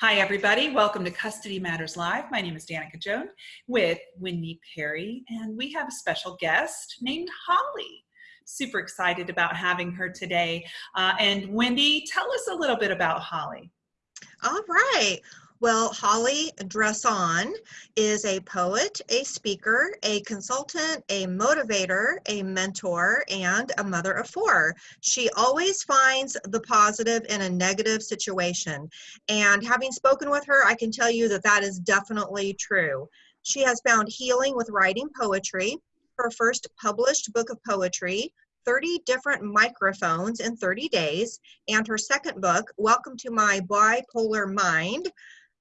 Hi, everybody. Welcome to Custody Matters Live. My name is Danica Jones with Wendy Perry, and we have a special guest named Holly. Super excited about having her today. Uh, and Wendy, tell us a little bit about Holly. All right. Well, Holly Dresson is a poet, a speaker, a consultant, a motivator, a mentor, and a mother of four. She always finds the positive in a negative situation. And having spoken with her, I can tell you that that is definitely true. She has found healing with writing poetry. Her first published book of poetry 30 different microphones in 30 days. And her second book, Welcome to My Bipolar Mind,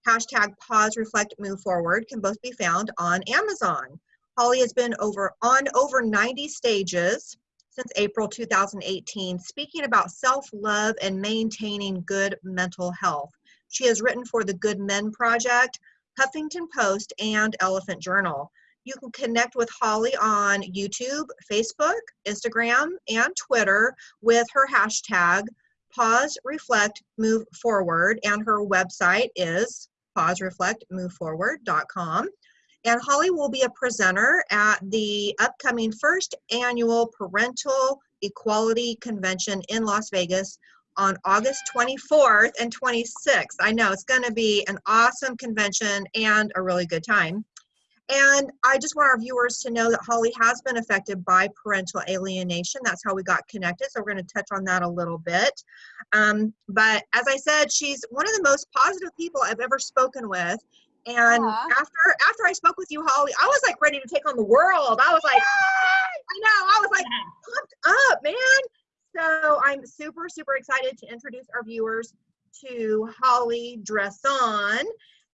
hashtag pause, reflect, move forward can both be found on Amazon. Holly has been over on over 90 stages since April 2018, speaking about self-love and maintaining good mental health. She has written for the Good Men Project, Huffington Post, and Elephant Journal. You can connect with Holly on YouTube, Facebook, Instagram, and Twitter with her hashtag pause, reflect, move forward, and her website is pause, reflect, move forward.com. And Holly will be a presenter at the upcoming first annual Parental Equality Convention in Las Vegas on August 24th and 26th. I know it's going to be an awesome convention and a really good time. And I just want our viewers to know that Holly has been affected by parental alienation. That's how we got connected. So we're going to touch on that a little bit. Um, but as I said, she's one of the most positive people I've ever spoken with. And Aww. after after I spoke with you, Holly, I was like ready to take on the world. I was like, I know, I was like pumped up, man. So I'm super, super excited to introduce our viewers to Holly Dresson.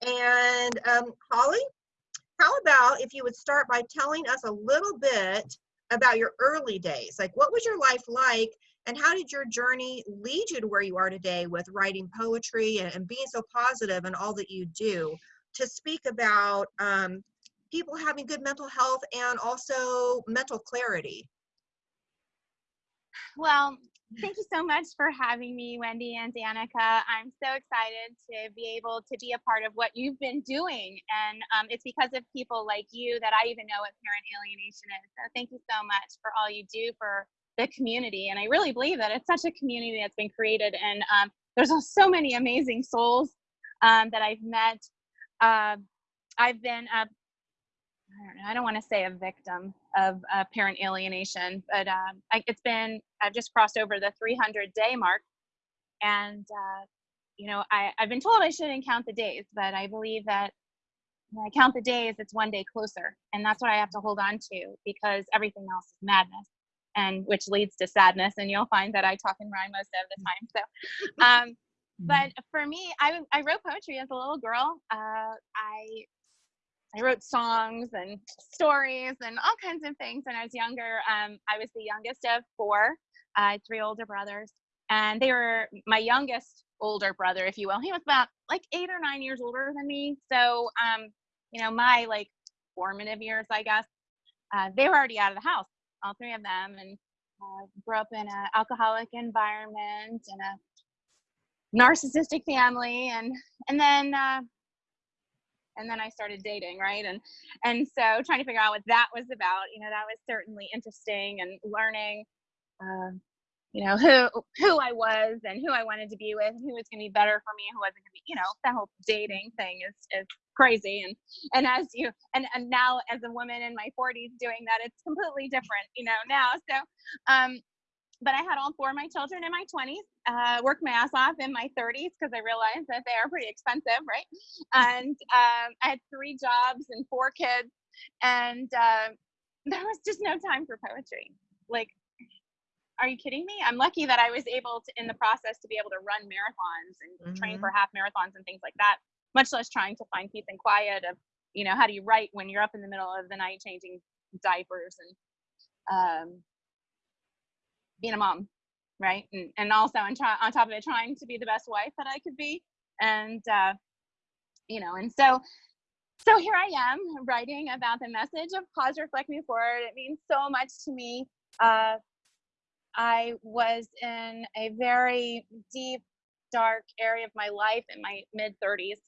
And um, Holly, how about if you would start by telling us a little bit about your early days? Like, what was your life like, and how did your journey lead you to where you are today with writing poetry and, and being so positive in all that you do? To speak about um, people having good mental health and also mental clarity. Well, Thank you so much for having me, Wendy and Danica. I'm so excited to be able to be a part of what you've been doing. And um, it's because of people like you that I even know what parent alienation is. So thank you so much for all you do for the community. And I really believe that it's such a community that's been created. And um, there's so many amazing souls um, that I've met. Uh, I've been a I don't, know, I don't want to say a victim of uh, parent alienation, but um, I, it's been, I've just crossed over the 300 day mark. And, uh, you know, I, I've been told I shouldn't count the days, but I believe that when I count the days, it's one day closer. And that's what I have to hold on to because everything else is madness and which leads to sadness. And you'll find that I talk in rhyme most of the time. So, um, but mm-hmm. for me, I, I wrote poetry as a little girl. Uh, I I wrote songs and stories and all kinds of things when I was younger. Um, I was the youngest of four, uh, three older brothers, and they were my youngest older brother, if you will. He was about like eight or nine years older than me. So, um, you know, my like formative years, I guess, uh, they were already out of the house, all three of them, and uh, grew up in an alcoholic environment and a narcissistic family, and and then uh, and then I started dating, right? And and so trying to figure out what that was about, you know, that was certainly interesting and learning, uh, you know, who who I was and who I wanted to be with, and who was going to be better for me, who wasn't going to be, you know, that whole dating thing is is crazy. And and as you and and now as a woman in my 40s doing that, it's completely different, you know, now. So um, but I had all four of my children in my 20s, uh, worked my ass off in my 30s because I realized that they are pretty expensive, right? And um, I had three jobs and four kids, and uh, there was just no time for poetry. Like, are you kidding me? I'm lucky that I was able to, in the process, to be able to run marathons and mm-hmm. train for half marathons and things like that, much less trying to find peace and quiet of, you know, how do you write when you're up in the middle of the night changing diapers and um, being a mom, right? And, and also on, try, on top of it, trying to be the best wife that I could be. And, uh, you know, and so, so here I am writing about the message of pause, reflect, move forward. It means so much to me. Uh, I was in a very deep dark area of my life in my mid 30s.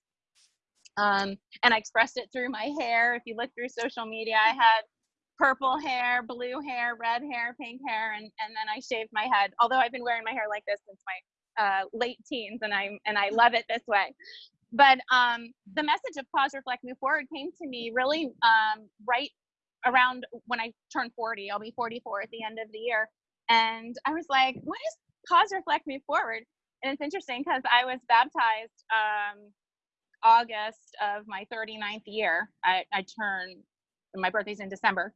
Um, and I expressed it through my hair. If you look through social media, I had purple hair, blue hair, red hair, pink hair, and, and then I shaved my head. Although I've been wearing my hair like this since my uh, late teens, and I and I love it this way. But um, the message of pause, reflect, move forward came to me really um, right around when I turned 40. I'll be 44 at the end of the year, and I was like, "What is pause, reflect, move forward?" And it's interesting because I was baptized um, August of my 39th year. I, I turn my birthday's in December.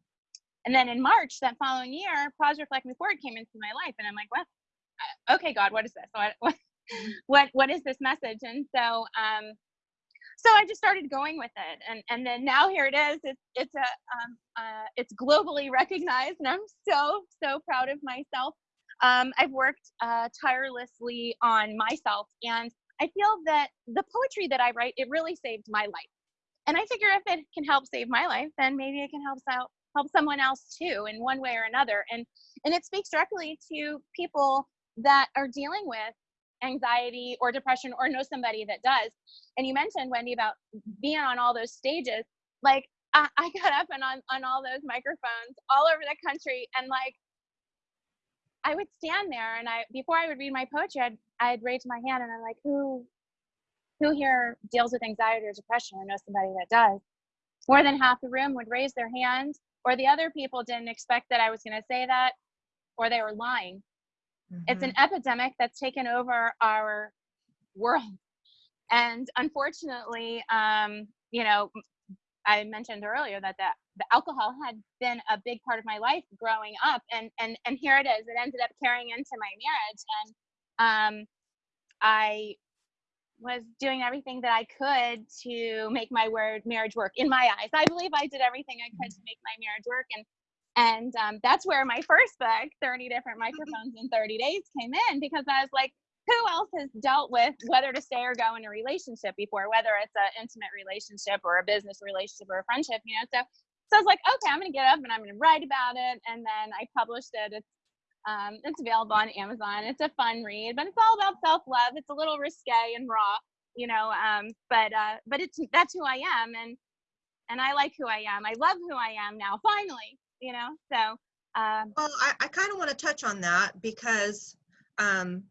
And then in March that following year, Pause Reflect Move Forward came into my life. And I'm like, what? Uh, okay, God, what is this? What, what, what, what is this message? And so, um, so I just started going with it. And, and then now here it is. It's, it's a, um, uh, it's globally recognized and I'm so, so proud of myself. Um, I've worked uh, tirelessly on myself and I feel that the poetry that I write, it really saved my life. And I figure if it can help save my life, then maybe it can help out help someone else too in one way or another. And and it speaks directly to people that are dealing with anxiety or depression or know somebody that does. And you mentioned Wendy about being on all those stages. Like I, I got up and on on all those microphones all over the country and like I would stand there and I before I would read my poetry, I'd I'd raise my hand and I'm like, who who here deals with anxiety or depression or knows somebody that does? More than half the room would raise their hand, or the other people didn't expect that I was going to say that, or they were lying. Mm-hmm. It's an mm-hmm. epidemic that's taken over our world. And unfortunately, um, you know, I mentioned earlier that the, the alcohol had been a big part of my life growing up, and and and here it is. It ended up carrying into my marriage, and um, I was doing everything that I could to make my word marriage work in my eyes. I believe I did everything I could to make my marriage work. And and um, that's where my first book, 30 Different Microphones in 30 Days, came in because I was like, who else has dealt with whether to stay or go in a relationship before, whether it's an intimate relationship or a business relationship or a friendship, you know? So so I was like, okay, I'm gonna get up and I'm gonna write about it. And then I published it. It's um, it's available on Amazon. It's a fun read, but it's all about self love. It's a little risque and raw, you know. Um, but uh, but it's that's who I am, and and I like who I am. I love who I am now. Finally, you know. So. Um, well, I, I kind of want to touch on that because um,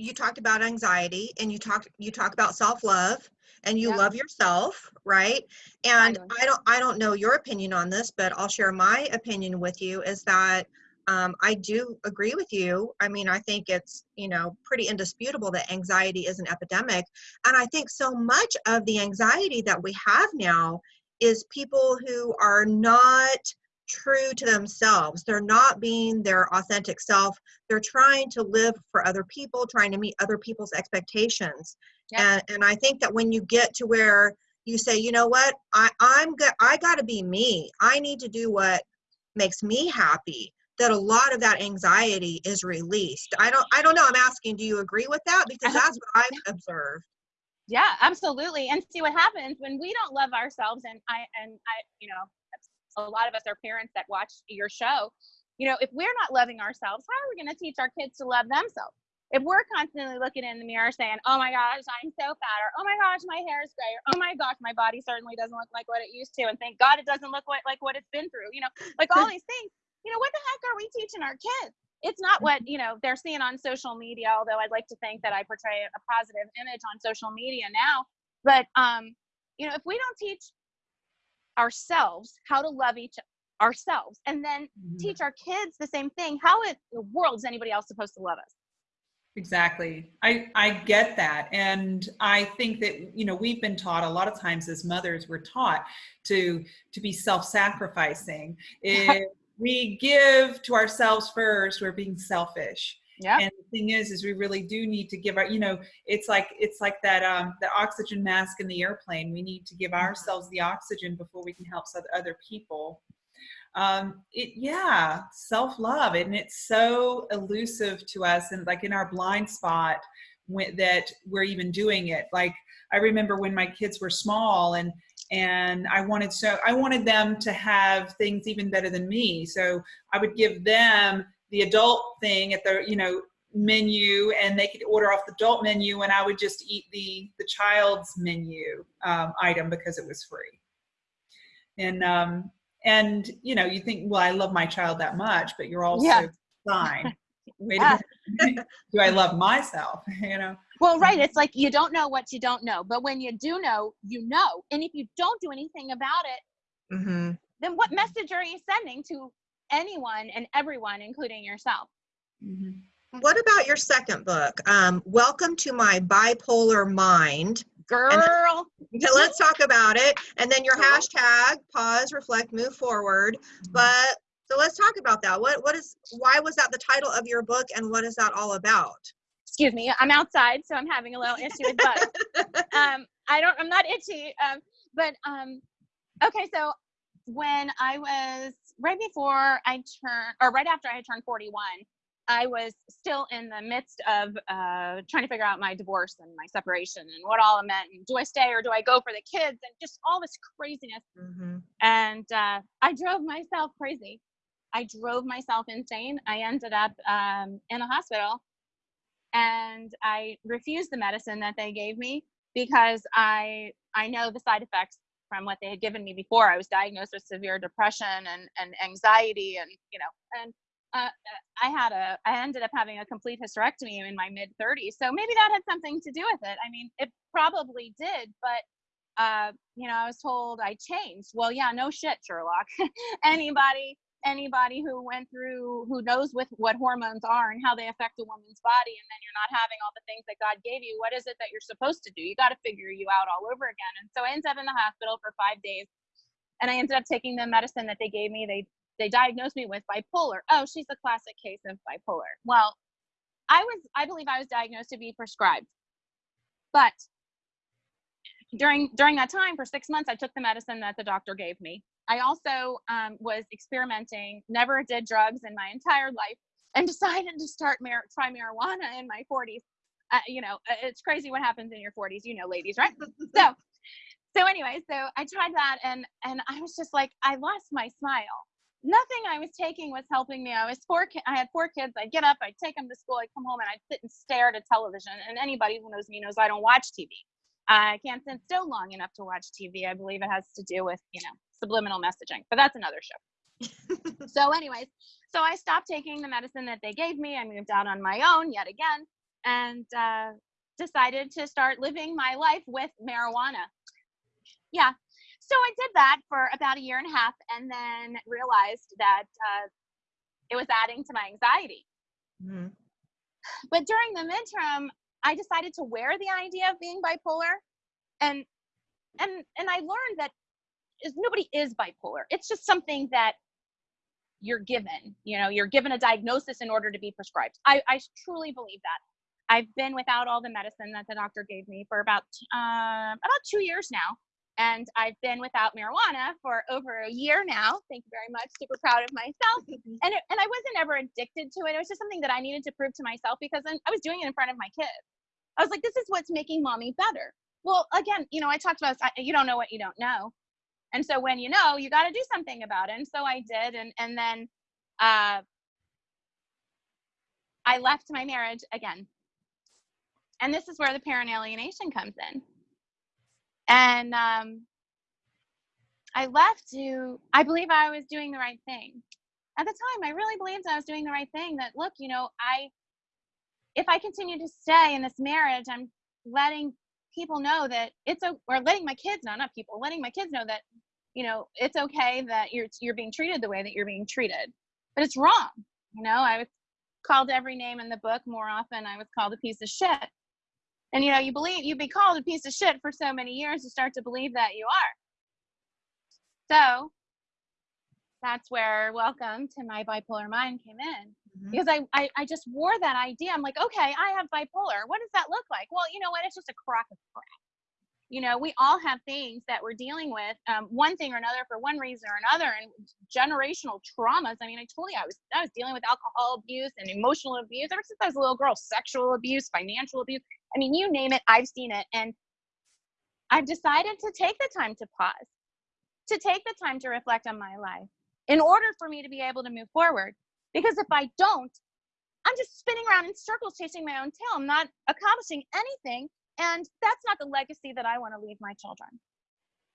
you talked about anxiety and you talk you talk about self love and you yep. love yourself right and I, I don't i don't know your opinion on this but i'll share my opinion with you is that um, I do agree with you. I mean, I think it's, you know, pretty indisputable that anxiety is an epidemic. And I think so much of the anxiety that we have now is people who are not true to themselves. They're not being their authentic self. They're trying to live for other people, trying to meet other people's expectations. Yep. And, and I think that when you get to where you say, you know what, I, I'm good, I got to be me. I need to do what makes me happy that a lot of that anxiety is released. I don't I don't know. I'm asking, do you agree with that? Because that's what I've observed. Yeah, absolutely. And see what happens when we don't love ourselves and I and I, you know, a lot of us are parents that watch your show. You know, if we're not loving ourselves, how are we going to teach our kids to love themselves? If we're constantly looking in the mirror saying, "Oh my gosh, I'm so fat," or "Oh my gosh, my hair is gray," or "Oh my gosh, my body certainly doesn't look like what it used to," and thank God it doesn't look like, like what it's been through, you know, like all these things you know, what the heck are we teaching our kids? It's not what, you know, they're seeing on social media, although I'd like to think that I portray a positive image on social media now. But, um, you know, if we don't teach ourselves how to love each ourselves and then mm-hmm. teach our kids the same thing, how in the world is anybody else supposed to love us? Exactly. I, I get that. And I think that, you know, we've been taught a lot of times as mothers, we're taught to, to be self-sacrificing. If we give to ourselves first, we're being selfish. Yeah. And the thing is, is we really do need to give our, you know, it's like it's like that um the oxygen mask in the airplane. We need to give mm-hmm. ourselves the oxygen before we can help other people. Um, it yeah, self love, and it's so elusive to us, and like in our blind spot when, that we're even doing it. Like I remember when my kids were small, and and I wanted so I wanted them to have things even better than me. So I would give them the adult thing at the you know menu and they could order off the adult menu and I would just eat the the child's menu um, item because it was free. And um, and you know you think well I love my child that much, but you're also Yeah. fine. Wait Yeah. a minute. Do I love myself? You know. Well, right. It's like you don't know what you don't know. But when you do know, you know. And if you don't do anything about it, hmm then what message are you sending to anyone and everyone, including yourself? Mhm. What about your second book? Um, Welcome to my bipolar mind. Girl. Let's talk about it. And then your hashtag pause, reflect, move forward. But so let's talk about that. What what is why was that the title of your book and what is that all about? Excuse me. I'm outside, so I'm having a little issue with bugs. um, I don't. I'm not itchy. Um, but um, okay. So when I was right before I turned, or right after I had turned 41, I was still in the midst of uh, trying to figure out my divorce and my separation and what all it meant. And do I stay or do I go for the kids? And just all this craziness. hmm And uh, I drove myself crazy. I drove myself insane. I ended up um, in a hospital and I refused the medicine that they gave me because I I know the side effects from what they had given me before. I was diagnosed with severe depression and, and anxiety and you know and uh, I had a I ended up having a complete hysterectomy in my mid 30s. So maybe that had something to do with it. I mean, it probably did, but uh, you know, I was told I changed. Well, yeah, no shit, Sherlock. anybody anybody who went through who knows with what hormones are and how they affect a woman's body and then you're not having all the things that God gave you, what is it that you're supposed to do? You got to figure you out all over again. And so I ended up in the hospital for 5 days and I ended up taking the medicine that they gave me. They they diagnosed me with bipolar. Oh, she's a classic case of bipolar. Well, I was I believe I was diagnosed to be prescribed. But during during that time for 6 months I took the medicine that the doctor gave me. I also um, was experimenting, never did drugs in my entire life, and decided to start mar- try marijuana in my 40s. Uh, you know, uh, it's crazy what happens in your 40s, you know, ladies, right? so, so anyway, so I tried that, and and I was just like, I lost my smile. Nothing I was taking was helping me. I was four. Ki- I had four kids. I'd get up, I'd take them to school, I'd come home, and I'd sit and stare at a television. And anybody who knows me knows I don't watch TV. I can't sit still long enough to watch TV. I believe it has to do with, you know, subliminal messaging, but that's another show. so, anyways, so I stopped taking the medicine that they gave me. I moved out on my own yet again and uh, decided to start living my life with marijuana. Yeah. So I did that for about a year and a half and then realized that uh, it was adding to my anxiety. hmm But during the midterm, I decided to wear the idea of being bipolar, and and and I learned that is nobody is bipolar. It's just something that you're given. You know, you're given a diagnosis in order to be prescribed. I, I truly believe that. I've been without all the medicine that the doctor gave me for about uh, about two years now, and I've been without marijuana for over a year now. Thank you very much. Super proud of myself and it, and I wasn't ever addicted to it. It was just something that I needed to prove to myself because I was doing it in front of my kids. I was like, this is what's making mommy better. Well, again, you know, I talked about I- you don't know what you don't know, and so when you know, you got to do something about it. And so I did, and and then uh, I left my marriage again, and this is where the parent alienation comes in. And um, I left to I believe I was doing the right thing. At the time i really believed i was doing the right thing that look you know i if i continue to stay in this marriage i'm letting people know that it's a or letting my kids know not people letting my kids know that you know it's okay that you're you're being treated the way that you're being treated. But it's wrong you know i was called every name in the book more often. I was called a piece of shit and you know you believe you be called a piece of shit for so many years you start to believe that you are. So that's where welcome to my bipolar mind came in. Mhm. because I, I i just wore that idea. I'm like okay i have bipolar. What does that look like? Well you know what? It's just a crock of crap. You know we all have things that we're dealing with um, one thing or another for one reason or another and generational traumas. I mean i told you i was i was dealing with alcohol abuse and emotional abuse. Ever since i was a little girl sexual abuse financial abuse i mean you name it i've seen it and i've decided to take the time to pause to take the time to reflect on my life in order for me to be able to move forward. Because if I don't, I'm just spinning around in circles chasing my own tail. I'm not accomplishing anything. And that's not the legacy that I want to leave my children.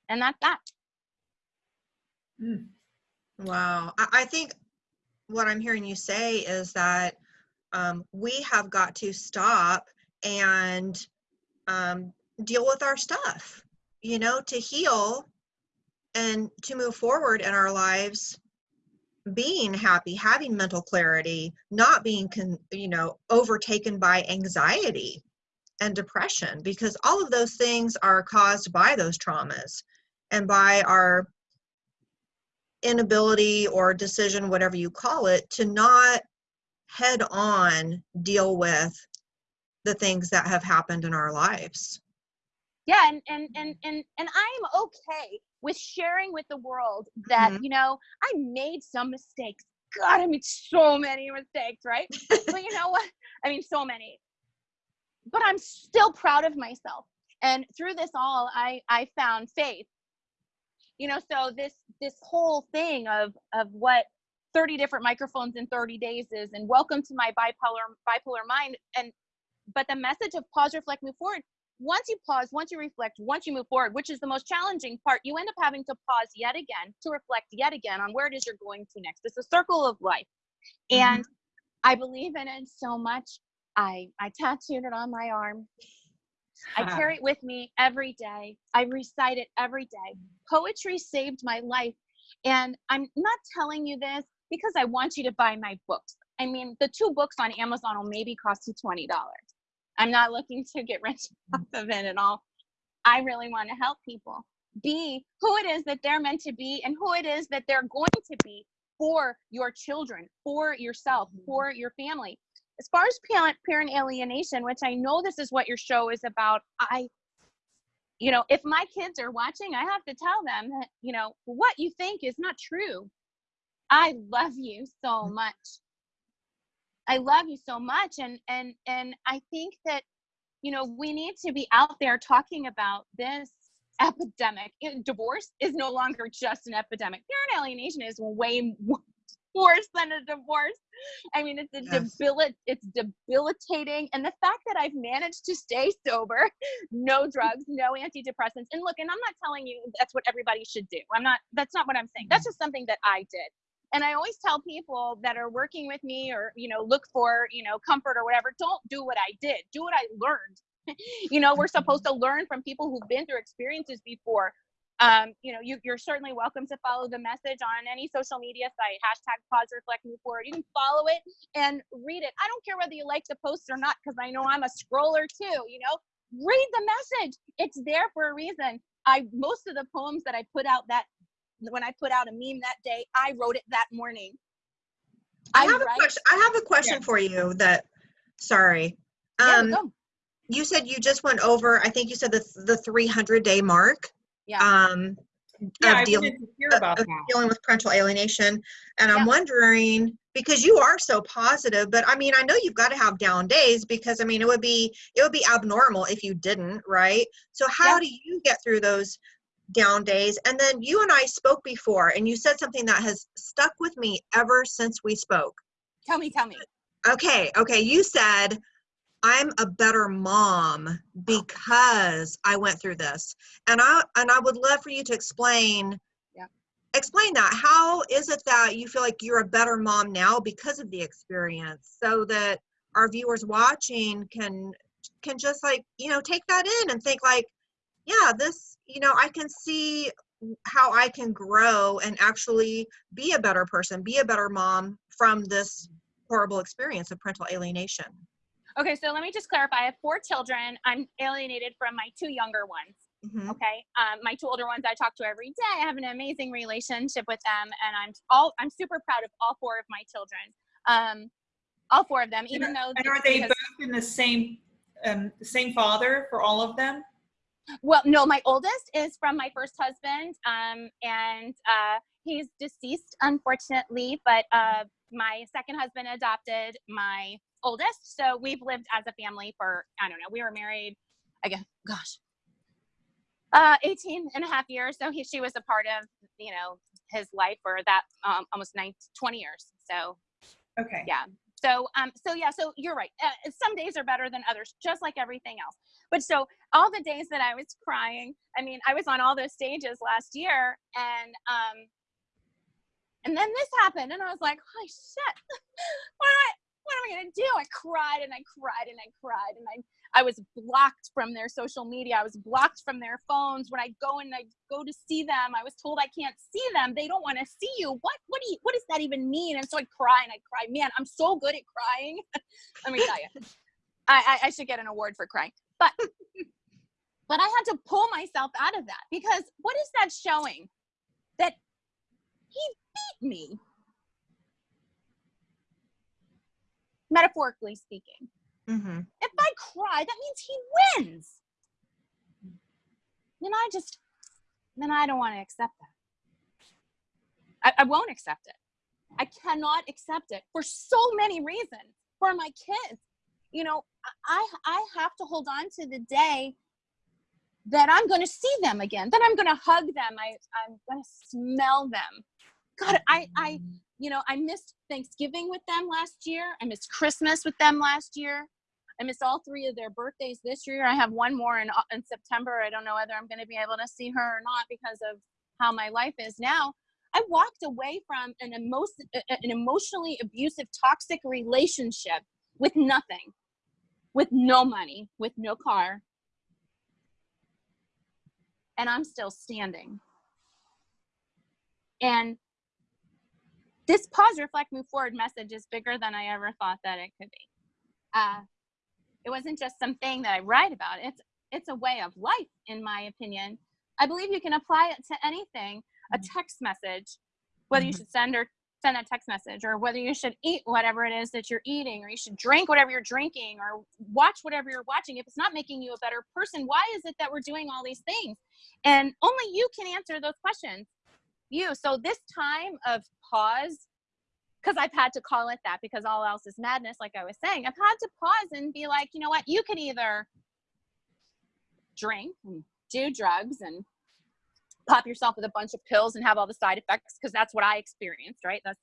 And that's that. Mm. Wow. I, I think what I'm hearing you say is that um, we have got to stop and um, deal with our stuff, you know, to heal and to move forward in our lives being happy having mental clarity not being con- you know overtaken by anxiety and depression because all of those things are caused by those traumas and by our inability or decision, whatever you call it, to not head on deal with the things that have happened in our lives. Yeah, and and and and and I'm okay with sharing with the world that Mhm. you know I made some mistakes. God, I made so many mistakes, right? but you know what? I mean, so many. But I'm still proud of myself. And through this all, I I found faith. You know, so this this whole thing of of what 30 different microphones in 30 days is, and welcome to my bipolar bipolar mind. And but the message of pause, reflect, move forward. Once you pause, once you reflect, once you move forward, which is the most challenging part, you end up having to pause yet again to reflect yet again on where it is you're going to next. It's a circle of life. Mm-hmm. And I believe in it so much. I I tattooed it on my arm. I carry it with me every day. I recite it every day. Poetry saved my life. And I'm not telling you this because I want you to buy my books. I mean, the two books on Amazon will maybe cost you $20. I'm not looking to get rich mm. off of it at all. I really want to help people be who it is that they're meant to be and who it is that they're going to be for your children, for yourself, mm. for your family. As far as parent parent alienation which i know this is what your show is about i you know if my kids are watching i have to tell them that you know what you think is not true. I love you so mm. much i love you so much and and and i think that you know we need to be out there talking about this epidemic divorce is no longer just an epidemic parent alienation is way worse than a divorce I mean, it's a Yes. debilit- it's debilitating. And the fact that I've managed to stay sober, no drugs, no antidepressants. And look, and I'm not telling you that's what everybody should do. I'm not, that's not what I'm saying. That's mm. just something that I did. And I always tell people that are working with me or, you know, look for, you know, comfort or whatever, don't do what I did. Do what I learned. you know, we're supposed to learn from people who've been through experiences before um, you know, you, you're certainly welcome to follow the message on any social media site, hashtag pause, reflect, move forward. You can follow it and read it. I don't care whether you like the post or not, because I know I'm a scroller too, you know, read the message. It's there for a reason. I, most of the poems that I put out that, when I put out a meme that day, I wrote it that morning. I have a question. I have a question for you that, sorry. Um, go. you said you just went over, I think you said the, the 300 day mark. Yeah. Um, Yeah, of I dealing, wanted to hear of- about of that. dealing with parental alienation. And I'm wondering, because you are so positive, but I mean, I know you've got to have down days because I mean, it would be, it would be abnormal if you didn't, right? So how Yeah. do you get through those down days? And then you and I spoke before and you said something that has stuck with me ever since we spoke. Tell me, tell me. Okay, okay. You said I'm a better mom because I went through this. And I and I would love for you to explain Yeah. explain that. How is it that you feel like you're a better mom now because of the experience so that our viewers watching can can just like, you know, take that in and think like, yeah, this, you know, I can see how I can grow and actually be a better person, be a better mom from this horrible experience of parental alienation. Okay, so let me just clarify. I have four children. I'm alienated from my two younger ones. Mhm. okay um, my two older ones i talk to every day i have an amazing relationship with them and i'm all i'm super proud of all four of my children um, all four of them even though And are they both in the same um, the same father for all of them? Well no my oldest is from my first husband um, and uh, he's deceased unfortunately but uh, my second husband adopted my oldest so we've lived as a family for i don't know we were married i guess gosh uh 18 and a half years so he, she was a part of you know his life for that um, almost nine, 20 years so Okay. yeah So, um, so yeah, so you're right. Uh, some days are better than others, just like everything else. But so all the days that I was crying, I mean, I was on all those stages last year, and um, and then this happened, and I was like, holy shit, what what am I gonna do? I cried and I cried and I cried, and I I was blocked from their social media. I was blocked from their phones. When I go and I go to see them, I was told I can't see them. They don't want to see you. What what do you, what does that even mean? And so I cry and I cry. Man, I'm so good at crying. Let me tell you. I, I, I should get an award for crying. But but I had to pull myself out of that because what is that showing? That he beat me. Metaphorically speaking. Mm-hmm. If I cry, that means he wins. Then I just, then I don't want to accept that. I, I won't accept it. I cannot accept it for so many reasons. For my kids, you know, I I have to hold on to the day that I'm going to see them again. That I'm going to hug them. I I'm going to smell them. God, I I you know I missed Thanksgiving with them last year. I missed Christmas with them last year. I missed all three of their birthdays this year. I have one more in, in September. I don't know whether I'm going to be able to see her or not because of how my life is now. I walked away from an, emo- an emotionally abusive, toxic relationship with nothing, with no money, with no car. And I'm still standing. And this pause, reflect, move forward message is bigger than I ever thought that it could be. Uh, it wasn't just something that I write about. It's it's a way of life, in my opinion. I believe you can apply it to anything. A Mm-hmm. text message, whether you should send or send a text message, or whether you should eat whatever it is that you're eating, or you should drink whatever you're drinking, or watch whatever you're watching. If it's not making you a better person, why is it that we're doing all these things? And only you can answer those questions. You. So this time of pause because I've had to call it that because all else is madness, like I was saying. I've had to pause and be like, you know what? You can either drink and do drugs and pop yourself with a bunch of pills and have all the side effects because that's what I experienced, right? That's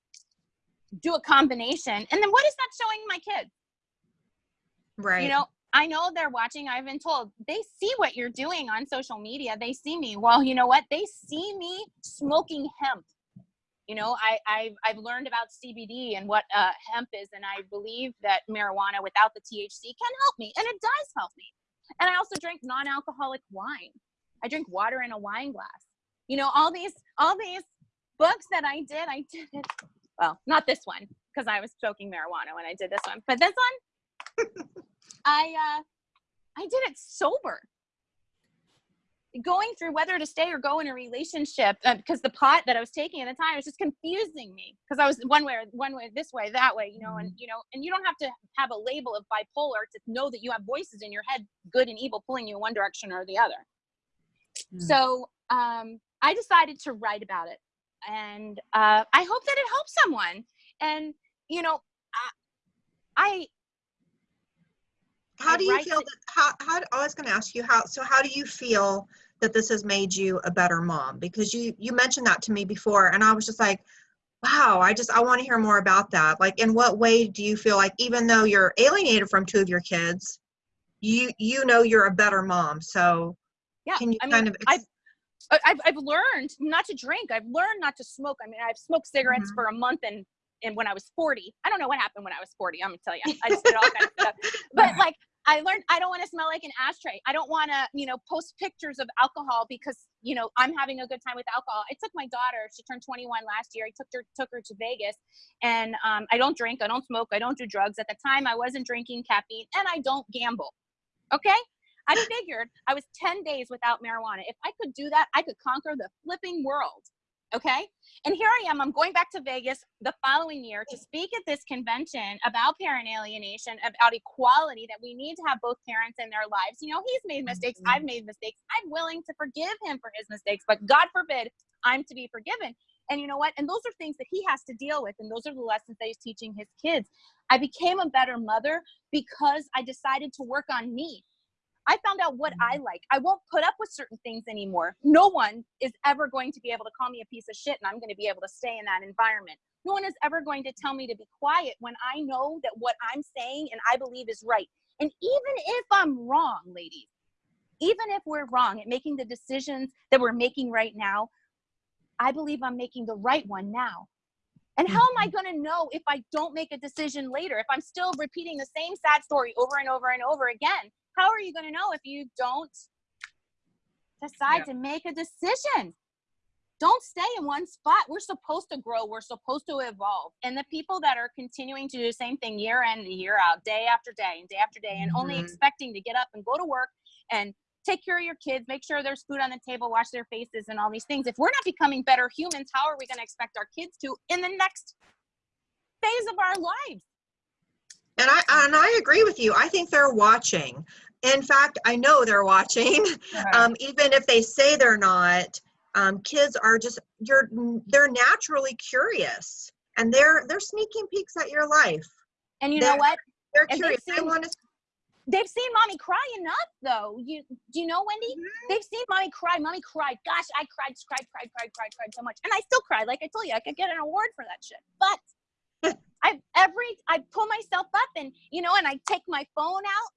do a combination. And then what is that showing my kids? Right. You know, I know they're watching. I've been told they see what you're doing on social media. They see me. Well, you know what? They see me smoking hemp you know I, I've, I've learned about cbd and what uh, hemp is and i believe that marijuana without the thc can help me and it does help me and i also drink non-alcoholic wine i drink water in a wine glass you know all these all these books that i did i did it well not this one because i was smoking marijuana when i did this one but this one i uh i did it sober. Going through whether to stay or go in a relationship uh, because the pot that I was taking at the time was just confusing me because I was one way one way this way that way you know and you know and you don't have to have a label of bipolar to know that you have voices in your head good and evil pulling you in one direction or the other. Mm. so um, I decided to write about it and uh, I hope that it helps someone. And you know I, I how do you feel that how, how i was going to ask you how so how do you feel that this has made you a better mom because you you mentioned that to me before and i was just like wow i just i want to hear more about that like in what way do you feel like even though you're alienated from two of your kids you you know you're a better mom so yeah can you I mean, kind of I- ex- I- I've, I've learned not to drink. I've learned not to smoke. I mean, I've smoked cigarettes Mhm. for a month and, and when I was 40, I don't know what happened when I was 40. I'm gonna tell you, I just did all kinds of stuff. But like, I learned I don't want to smell like an ashtray. I don't want to, you know, post pictures of alcohol because, you know, I'm having a good time with alcohol. I took my daughter, she turned 21 last year. I took her, took her to Vegas and um, I don't drink, I don't smoke, I don't do drugs. At the time I wasn't drinking caffeine and I don't gamble. Okay. I figured I was 10 days without marijuana. If I could do that, I could conquer the flipping world. Okay. And here I am. I'm going back to Vegas the following year to speak at this convention about parent alienation, about equality, that we need to have both parents in their lives. You know, he's made mistakes. Mhm. I've made mistakes. I'm willing to forgive him for his mistakes, but God forbid I'm to be forgiven. And you know what? And those are things that he has to deal with. And those are the lessons that he's teaching his kids. I became a better mother because I decided to work on me. I found out what I Mm-hmm. like. I won't put up with certain things anymore. No one is ever going to be able to call me a piece of shit and I'm going to be able to stay in that environment. No one is ever going to tell me to be quiet when I know that what I'm saying and I believe is right. And even if I'm wrong, ladies, even if we're wrong at making the decisions that we're making right now, I believe I'm making the right one now. And how am I going to know if I don't make a decision later? If I'm still repeating the same sad story over and over and over again? How are you going to know if you don't decide Yeah. to make a decision? Don't stay in one spot. We're supposed to grow. We're supposed to evolve. And the people that are continuing to do the same thing year in and year out, day after day and day after day, and only Mhm. expecting to get up and go to work and take care of your kids, make sure there's food on the table, wash their faces, and all these things. If we're not becoming better humans, how are we going to expect our kids to in the next phase of our lives? And I and I agree with you. I think they're watching. In fact, I know they're watching. Uh-huh. Um, even if they say they're not, um, kids are just you're they're naturally curious and they're they're sneaking peeks at your life. And you They're- know what? They're And curious. they want to. They've seen mommy cry enough, though. You do you know, Wendy? Mm-hmm. They've seen mommy cry. Mommy cried. Gosh, I cried, cried, cried, cried, cried, cried so much, and I still cry. Like I told you, I could get an award for that shit. But I every I pull myself up, and you know, and I take my phone out,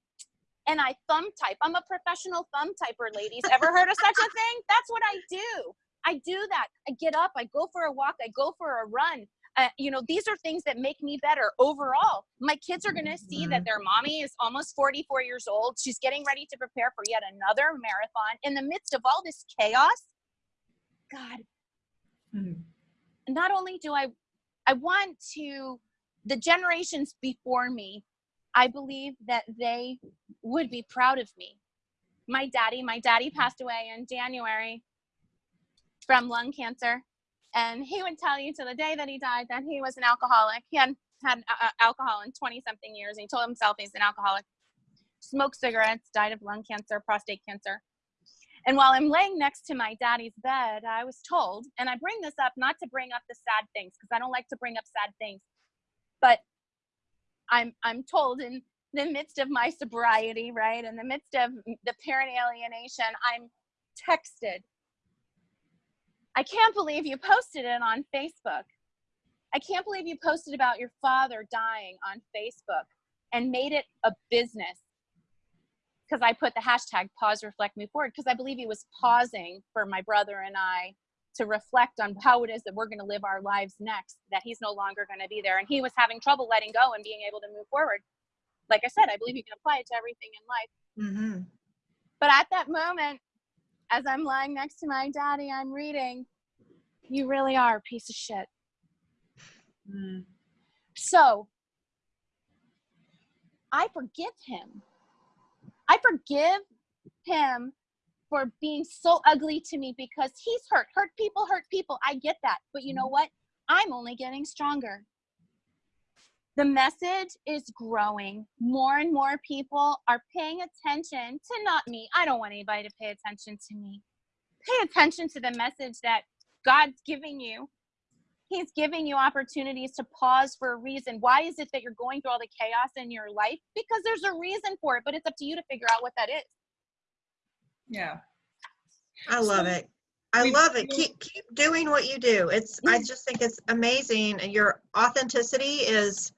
and I thumb type. I'm a professional thumb typer, ladies. Ever heard of such a thing? That's what I do. I do that. I get up. I go for a walk. I go for a run. Uh, you know, these are things that make me better overall. My kids are going to see that their mommy is almost 44 years old. She's getting ready to prepare for yet another marathon in the midst of all this chaos. God, Mhm. not only do I I want to the generations before me, I believe that they would be proud of me. My daddy, my daddy passed away in January from lung cancer, and he would tell you to the day that he died that he was an alcoholic. He had had uh, alcohol in 20 something years, and he told himself he's an alcoholic. Smoked cigarettes, died of lung cancer, prostate cancer. And while I'm laying next to my daddy's bed, I was told, and I bring this up not to bring up the sad things because I don't like to bring up sad things, but I'm I'm told in the midst of my sobriety, right, in the midst of the parent alienation, I'm texted. I can't believe you posted it on Facebook. I can't believe you posted about your father dying on Facebook and made it a business because I put the hashtag pause, reflect, move forward because I believe he was pausing for my brother and I to reflect on how it is that we're going to live our lives next, that he's no longer going to be there. And he was having trouble letting go and being able to move forward. Like I said, I believe you can apply it to everything in life. hmm But at that moment, as I'm lying next to my daddy, I'm reading, You really are a piece of shit. Mm. So I forgive him. I forgive him for being so ugly to me because he's hurt. Hurt people hurt people. I get that. But you know mm-hmm. what? I'm only getting stronger. The message is growing. More and more people are paying attention to not me. I don't want anybody to pay attention to me. Pay attention to the message that God's giving you He's giving you opportunities to pause for a reason. Why is it that you're going through all the chaos in your life? Because there's a reason for it, but it's up to you to figure out what that is. Yeah. I love So it. I love it. Keep keep doing what you do. It's I just think it's amazing. and Your authenticity is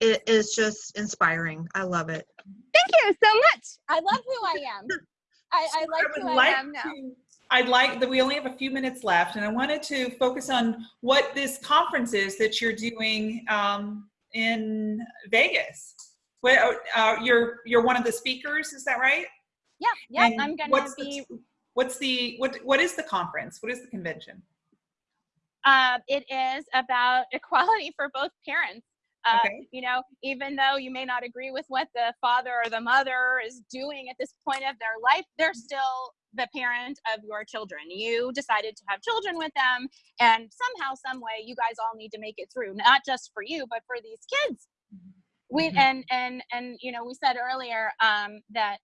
it is just inspiring. I love it. Thank you so much. I love who I am. I, I like would who I like am now. to- I'd like that we only have a few minutes left, and I wanted to focus on what this conference is that you're doing um, in Vegas. What, uh, you're you're one of the speakers, is that right? Yeah, yeah. And I'm gonna what's be. The, what's the what what is the conference? What is the convention? Uh, it is about equality for both parents. Uh, Okay. You know, even though you may not agree with what the father or the mother is doing at this point of their life, they're still the parent of your children. You decided to have children with them, and somehow, some way, you guys all need to make it through. Not just for you, but for these kids. We Mhm. and and and you know, we said earlier um, that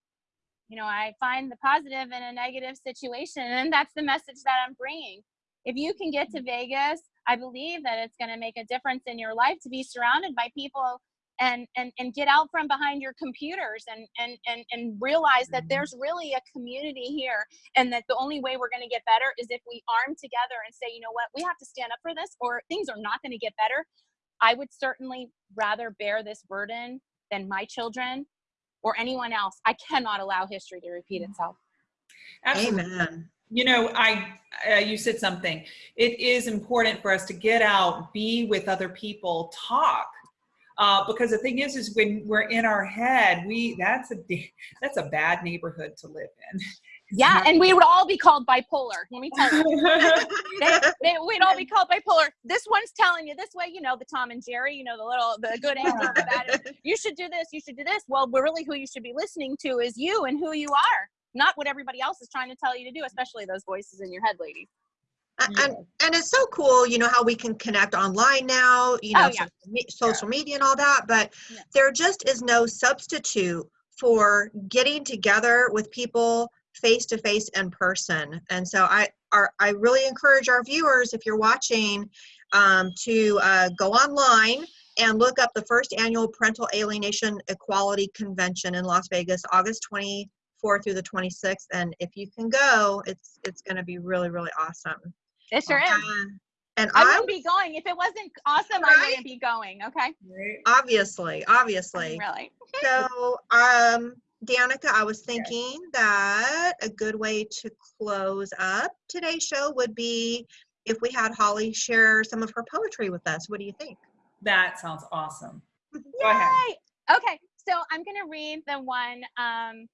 you know I find the positive in a negative situation, and that's the message that I'm bringing. If you can get to Vegas, I believe that it's going to make a difference in your life to be surrounded by people and and and get out from behind your computers and and and, and realize that Mhm. there's really a community here and that the only way we're going to get better is if we arm together and say you know what? We have to stand up for this or things are not going to get better. I would certainly rather bear this burden than my children or anyone else i cannot allow history to repeat itself Absolutely. Amen. You know, I uh, you said something. It is important for us to get out, be with other people, talk. Uh, because the thing is, is when we're in our head, we that's a that's a bad neighborhood to live in. Yeah and we would all be called bipolar let me tell you they, they, we'd all be called bipolar. This one's telling you this way, you know, the Tom and Jerry, you know, the little, the good angel, the bad. You should do this, you should do this. Well, we're really, who you should be listening to is you and who you are, not what everybody else is trying to tell you to do, especially those voices in your head, ladies. A- And, and it's so cool, you know, how we can connect online now, you oh, know, Oh, yeah. social, me- social media and all that, but Yeah. there just is no substitute for getting together with people face to face in person. And so I are I really encourage our viewers, if you're watching, um, to uh, go online and look up the first annual Parental Alienation Equality Convention in Las Vegas, August 24th through the 26th. And if you can go, it's it's going to be really really awesome. It sure is. And I I wouldn't be going if it wasn't awesome. I wouldn't be going. Okay, obviously, obviously. really. So, um, Danica, I was thinking that a good way to close up today's show would be if we had Holly share some of her poetry with us. What do you think? That sounds awesome. Go ahead. Okay, so I'm gonna read the one um,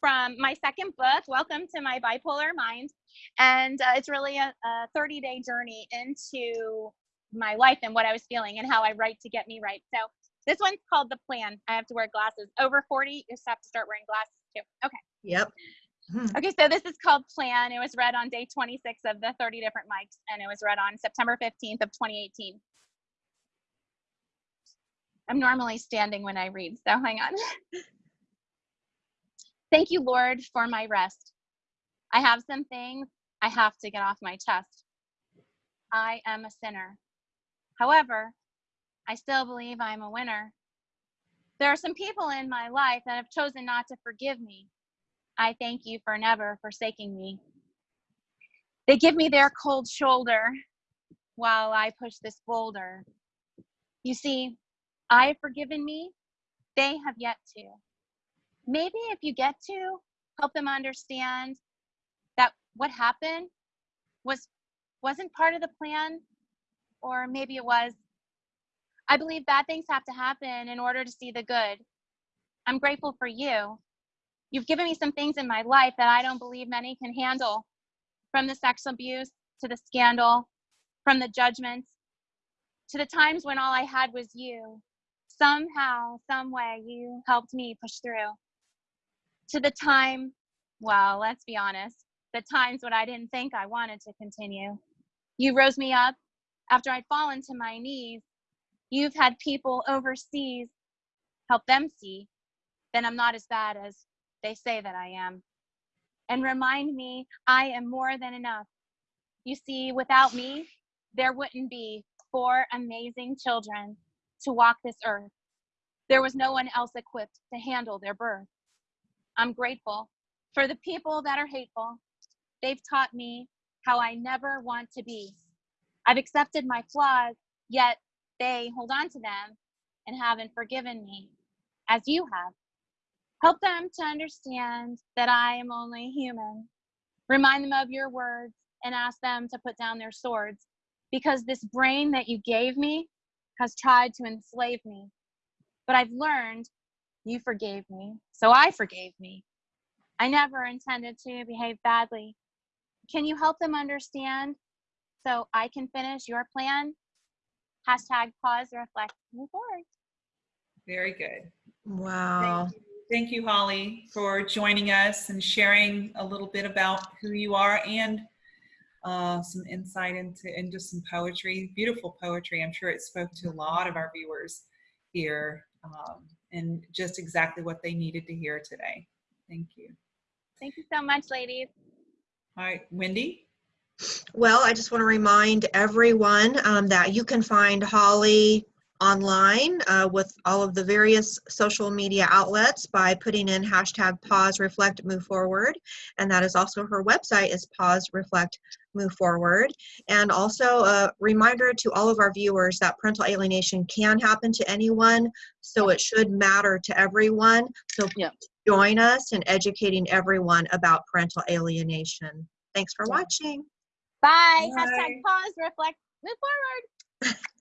from my second book, Welcome to My Bipolar Mind. And uh, it's really a, a 30 day journey into my life and what I was feeling and how I write to get me right. So this one's called The Plan. I have to wear glasses. Over 40, you just have to start wearing glasses too. Okay. Yep. Hmm. Okay, so this is called Plan. It was read on day 26 of the 30 different mics, and it was read on September 15th of 2018. I'm normally standing when I read, so hang on. Thank you, Lord, for my rest. I have some things I have to get off my chest. I am a sinner. However, I still believe I'm a winner. There are some people in my life that have chosen not to forgive me. I thank you for never forsaking me. They give me their cold shoulder while I push this boulder. You see, I have forgiven me, they have yet to. Maybe if you get to, help them understand that what happened was wasn't part of the plan or maybe it was i believe bad things have to happen in order to see the good i'm grateful for you You've given me some things in my life that I don't believe many can handle from the sex abuse to the scandal, from the judgments to the times when all I had was you. Somehow, some way, you helped me push through. To the time, well, let's be honest, the times when I didn't think I wanted to continue. You rose me up after I'd fallen to my knees. You've had people overseas help them see that I'm not as bad as they say that I am. And remind me I am more than enough. You see, without me, there wouldn't be four amazing children to walk this earth. There was no one else equipped to handle their birth. I'm grateful for the people that are hateful. They've taught me how I never want to be. I've accepted my flaws, yet they hold on to them and haven't forgiven me as you have. Help them to understand that I am only human. Remind them of your words and ask them to put down their swords because this brain that you gave me has tried to enslave me. But I've learned you forgave me, so I forgave me. I never intended to behave badly. Can you help them understand so I can finish your plan? Hashtag pause, reflect, move forward. Very good. Wow. Thank you. Thank you, Holly, for joining us and sharing a little bit about who you are and uh, some insight into into some poetry, beautiful poetry. I'm sure it spoke to a lot of our viewers here um, and just exactly what they needed to hear today. Thank you. Thank you so much, ladies. All right, Wendy. Well, I just want to remind everyone um, that you can find Holly online uh, with all of the various social media outlets by putting in hashtag pause reflect move forward. And that is also her website is pause reflect move forward. And also a reminder to all of our viewers that parental alienation can happen to anyone so it should matter to everyone. So Yeah. join us in educating everyone about parental alienation. Thanks for watching Bye. Bye. Hashtag pause, reflect, move forward.